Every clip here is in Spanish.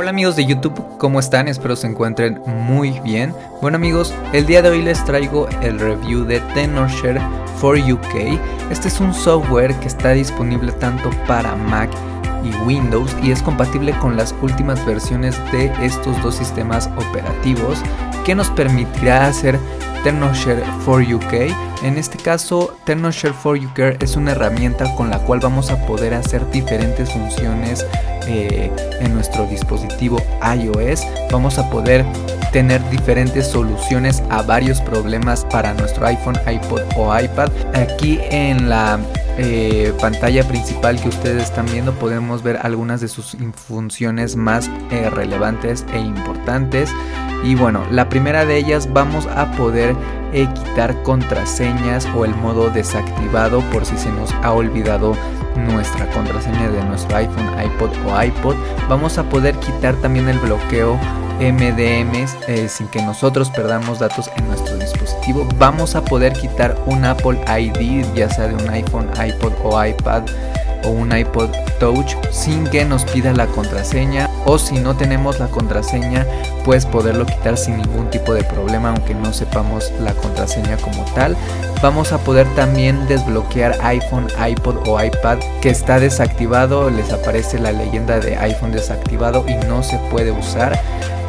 Hola amigos de YouTube, ¿cómo están? Espero se encuentren muy bien. Bueno amigos, el día de hoy les traigo el review de Tenorshare for UK. Este es un software que está disponible tanto para Mac y Windows y es compatible con las últimas versiones de estos dos sistemas operativos que nos permitirá hacer TernoShare for UK. En este caso, TernoShare for UK es una herramienta con la cual vamos a poder hacer diferentes funciones eh, en nuestro dispositivo iOS. Vamos a poder tener diferentes soluciones a varios problemas para nuestro iPhone, iPod o iPad. Aquí en la eh, pantalla principal que ustedes están viendo podemos ver algunas de sus funciones más eh, relevantes e importantes y bueno la primera de ellas vamos a poder quitar contraseñas o el modo desactivado por si se nos ha olvidado nuestra contraseña de nuestro iPhone, iPod o iPod vamos a poder quitar también el bloqueo MDMs eh, sin que nosotros perdamos datos en nuestro dispositivo. Vamos a poder quitar un Apple ID, ya sea de un iPhone, iPod o iPad o un iPod Touch sin que nos pida la contraseña o si no tenemos la contraseña pues poderlo quitar sin ningún tipo de problema aunque no sepamos la contraseña como tal. Vamos a poder también desbloquear iPhone, iPod o iPad que está desactivado les aparece la leyenda de iPhone desactivado y no se puede usar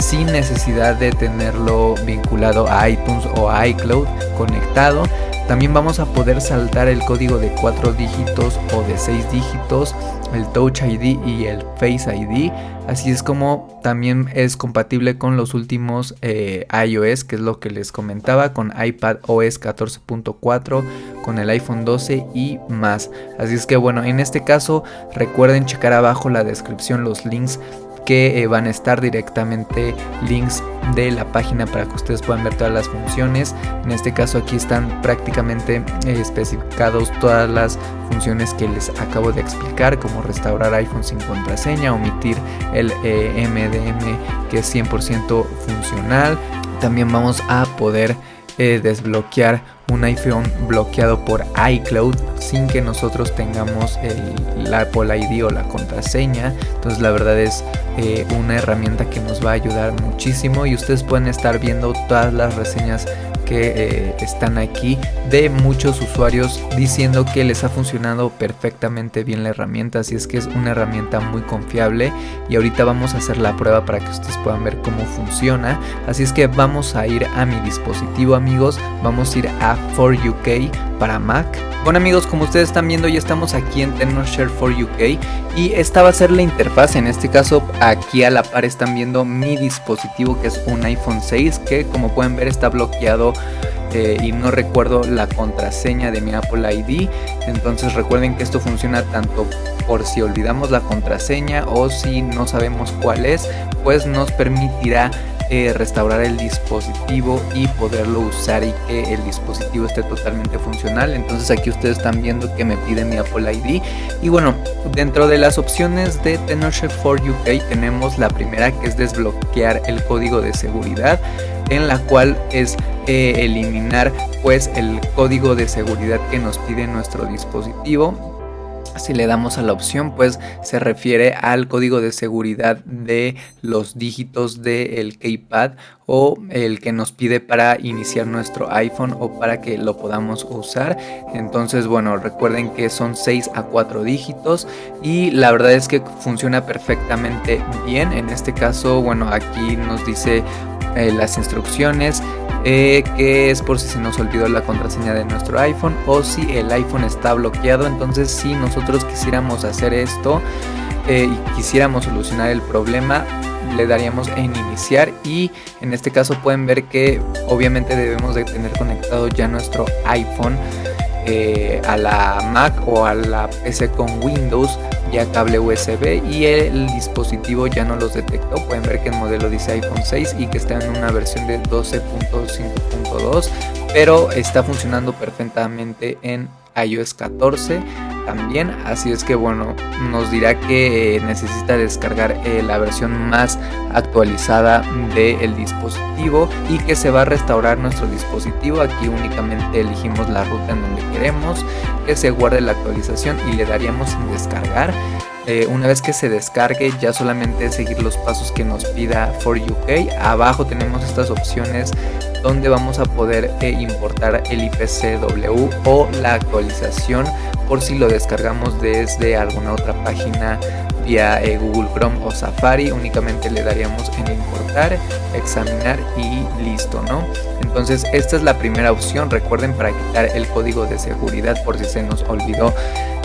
sin necesidad de tenerlo vinculado a iTunes o a iCloud conectado. También vamos a poder saltar el código de 4 dígitos o de 6 dígitos, el Touch ID y el Face ID. Así es como también es compatible con los últimos eh, iOS, que es lo que les comentaba, con iPad OS 14.4, con el iPhone 12 y más. Así es que bueno, en este caso recuerden checar abajo la descripción los links que eh, van a estar directamente links de la página para que ustedes puedan ver todas las funciones. En este caso aquí están prácticamente eh, especificados todas las funciones que les acabo de explicar, como restaurar iPhone sin contraseña, omitir el MDM eh, que es 100% funcional. También vamos a poder desbloquear un iPhone bloqueado por iCloud sin que nosotros tengamos el, Apple ID o la contraseña. Entonces la verdad es eh, una herramienta que nos va a ayudar muchísimo y ustedes pueden estar viendo todas las reseñas que eh, están aquí de muchos usuarios diciendo que les ha funcionado perfectamente bien la herramienta. Así es que es una herramienta muy confiable y ahorita vamos a hacer la prueba para que ustedes puedan ver cómo funciona. Así es que vamos a ir a mi dispositivo amigos. Vamos a ir a 4UK para Mac. Bueno amigos, como ustedes están viendo ya estamos aquí en TechnoShare for UK y esta va a ser la interfaz, en este caso aquí a la par están viendo mi dispositivo que es un iPhone 6 que como pueden ver está bloqueado eh, y no recuerdo la contraseña de mi Apple ID entonces recuerden que esto funciona tanto por si olvidamos la contraseña o si no sabemos cuál es pues nos permitirá eh, restaurar el dispositivo y poderlo usar y que el dispositivo esté totalmente funcional. Entonces aquí ustedes están viendo que me pide mi Apple ID y bueno dentro de las opciones de Tenorshare for UK tenemos la primera que es desbloquear el código de seguridad en la cual es eh, eliminar pues el código de seguridad que nos pide nuestro dispositivo si le damos a la opción, pues se refiere al código de seguridad de los dígitos del keypad o el que nos pide para iniciar nuestro iPhone o para que lo podamos usar. Entonces, bueno, recuerden que son 6 a 4 dígitos y la verdad es que funciona perfectamente bien. En este caso, bueno, aquí nos dice eh, las instrucciones eh, que es por si se nos olvidó la contraseña de nuestro iPhone o si el iPhone está bloqueado. Entonces si nosotros quisiéramos hacer esto eh, y quisiéramos solucionar el problema, le daríamos en iniciar y en este caso pueden ver que obviamente debemos de tener conectado ya nuestro iPhone eh, a la Mac o a la PC con Windows ya cable USB y el dispositivo ya no los detectó. Pueden ver que el modelo dice iPhone 6 y que está en una versión de 12.5.2, pero está funcionando perfectamente en iOS 14 también así es que bueno nos dirá que necesita descargar eh, la versión más actualizada del dispositivo y que se va a restaurar nuestro dispositivo. Aquí únicamente elegimos la ruta en donde queremos que se guarde la actualización y le daríamos en descargar eh, una vez que se descargue ya solamente seguir los pasos que nos pida for UK abajo tenemos estas opciones donde vamos a poder eh, importar el IPCW o la actualización por si lo descargamos desde alguna otra página vía eh, Google Chrome o Safari. Únicamente le daríamos en importar examinar y listo no entonces esta es la primera opción. Recuerden para quitar el código de seguridad por si se nos olvidó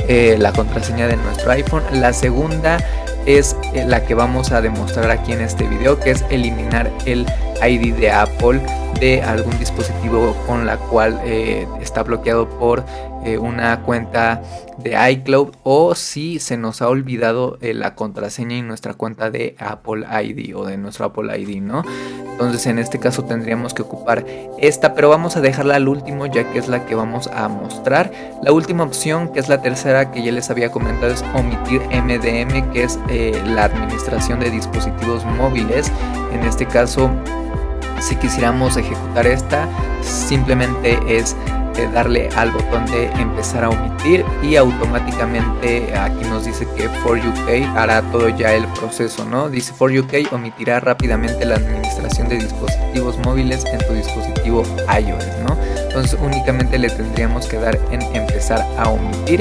eh, la contraseña de nuestro iPhone. La segunda es la que vamos a demostrar aquí en este video que es eliminar el ID de Apple de algún dispositivo con la cual eh, está bloqueado por eh, una cuenta de iCloud o si se nos ha olvidado eh, la contraseña y nuestra cuenta de Apple ID o de nuestro Apple ID, ¿no? Entonces en este caso tendríamos que ocupar esta, pero vamos a dejarla al último ya que es la que vamos a mostrar. La última opción, que es la tercera que ya les había comentado, es omitir MDM, que es la administración de dispositivos móviles. En este caso si quisiéramos ejecutar esta, simplemente es darle al botón de empezar a omitir y automáticamente aquí nos dice que for UK hará todo ya el proceso, ¿no? Dice for UK omitirá rápidamente la administración de dispositivos móviles en tu dispositivo iOS, ¿no? Entonces únicamente le tendríamos que dar en empezar a omitir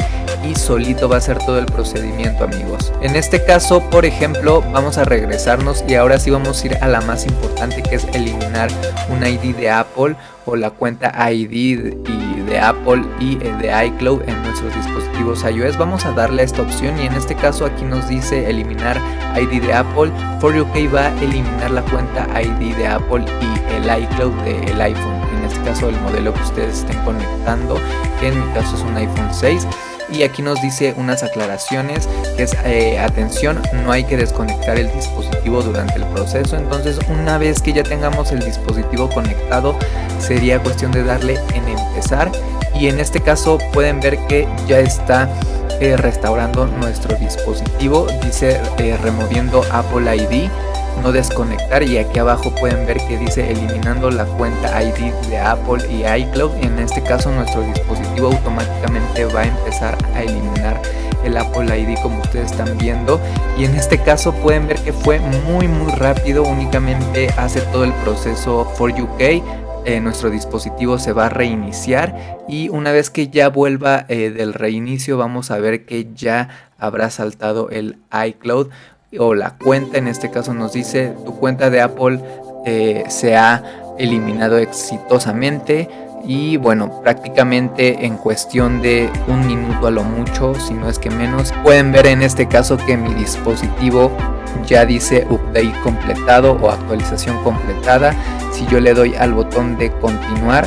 y solito va a ser todo el procedimiento amigos. En este caso por ejemplo vamos a regresarnos y ahora sí vamos a ir a la más importante que es eliminar un ID de Apple o la cuenta ID y de Apple y eh, de iCloud en nuestros dispositivos iOS. Vamos a darle a esta opción y en este caso aquí nos dice eliminar ID de Apple. For UK va a eliminar la cuenta ID de Apple y el iCloud del iPhone en este caso el modelo que ustedes estén conectando que en mi caso es un iPhone 6 y aquí nos dice unas aclaraciones que es eh, atención no hay que desconectar el dispositivo durante el proceso. Entonces una vez que ya tengamos el dispositivo conectado sería cuestión de darle en empezar. Y en este caso pueden ver que ya está eh, restaurando nuestro dispositivo. Dice eh, removiendo Apple ID no desconectar y aquí abajo pueden ver que dice eliminando la cuenta ID de Apple y iCloud. En este caso nuestro dispositivo automáticamente va a empezar a eliminar el Apple ID como ustedes están viendo. Y en este caso pueden ver que fue muy muy rápido. Únicamente hace todo el proceso for UK eh, nuestro dispositivo se va a reiniciar. Y una vez que ya vuelva eh, del reinicio vamos a ver que ya habrá saltado el iCloud o la cuenta en este caso nos dice tu cuenta de Apple eh, se ha eliminado exitosamente y bueno prácticamente en cuestión de un minuto a lo mucho si no es que menos. Pueden ver en este caso que mi dispositivo ya dice update completado o actualización completada. Si yo le doy al botón de continuar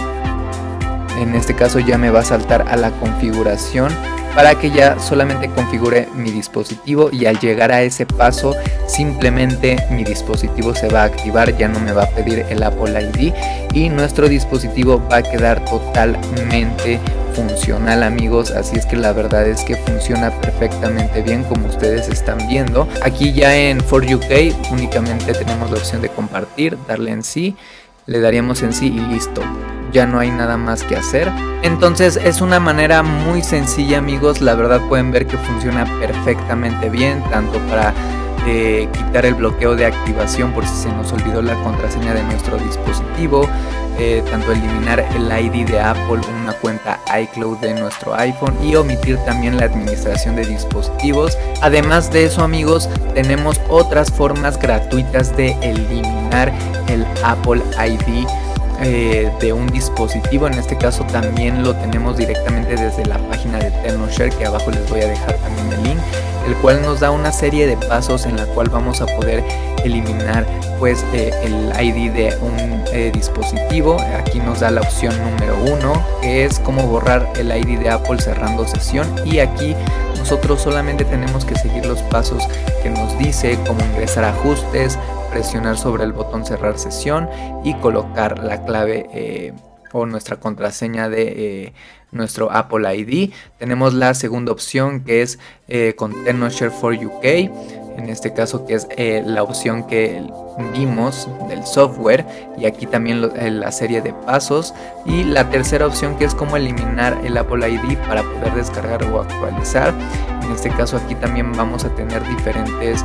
en este caso ya me va a saltar a la configuración para que ya solamente configure mi dispositivo y al llegar a ese paso simplemente mi dispositivo se va a activar, ya no me va a pedir el Apple ID y nuestro dispositivo va a quedar totalmente funcional amigos. Así es que la verdad es que funciona perfectamente bien como ustedes están viendo. Aquí ya en For UK únicamente tenemos la opción de compartir darle en sí le daríamos en sí y listo ya no hay nada más que hacer. Entonces es una manera muy sencilla amigos, la verdad pueden ver que funciona perfectamente bien, tanto para eh, quitar el bloqueo de activación por si se nos olvidó la contraseña de nuestro dispositivo, eh, tanto eliminar el ID de Apple, una cuenta iCloud de nuestro iPhone y omitir también la administración de dispositivos. Además de eso amigos, tenemos otras formas gratuitas de eliminar el Apple ID eh, de un dispositivo en este caso también lo tenemos directamente desde la página de TechnoShare que abajo les voy a dejar también el link el cual nos da una serie de pasos en la cual vamos a poder eliminar pues eh, el ID de un eh, dispositivo. Aquí nos da la opción número uno que es cómo borrar el ID de Apple cerrando sesión. Y aquí nosotros solamente tenemos que seguir los pasos que nos dice cómo ingresar ajustes presionar sobre el botón cerrar sesión y colocar la clave eh, o nuestra contraseña de eh, nuestro Apple ID. Tenemos la segunda opción que es eh, con TechnoShare for UK. en este caso que es eh, la opción que vimos del software y aquí también eh, la serie de pasos y la tercera opción que es como eliminar el Apple ID para poder descargar o actualizar en este caso aquí también vamos a tener diferentes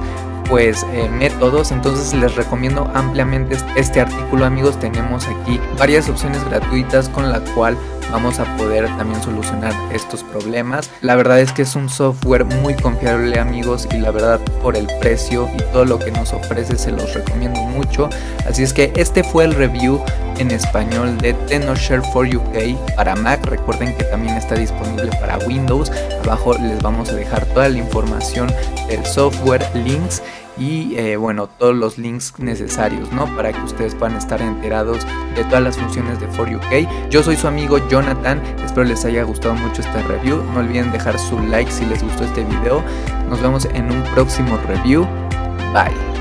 pues eh, métodos entonces les recomiendo ampliamente este artículo amigos. Tenemos aquí varias opciones gratuitas con la cual vamos a poder también solucionar estos problemas. La verdad es que es un software muy confiable amigos y la verdad por el precio y todo lo que nos ofrece se los recomiendo mucho. Así es que este fue el review en español de TenorShare for UK para Mac. Recuerden que también está disponible para Windows. Abajo les vamos a dejar toda la información del software links y eh, bueno todos los links necesarios no para que ustedes puedan estar enterados de todas las funciones de For UK yo soy su amigo Jonathan espero les haya gustado mucho este review. No olviden dejar su like si les gustó este video. Nos vemos en un próximo review. Bye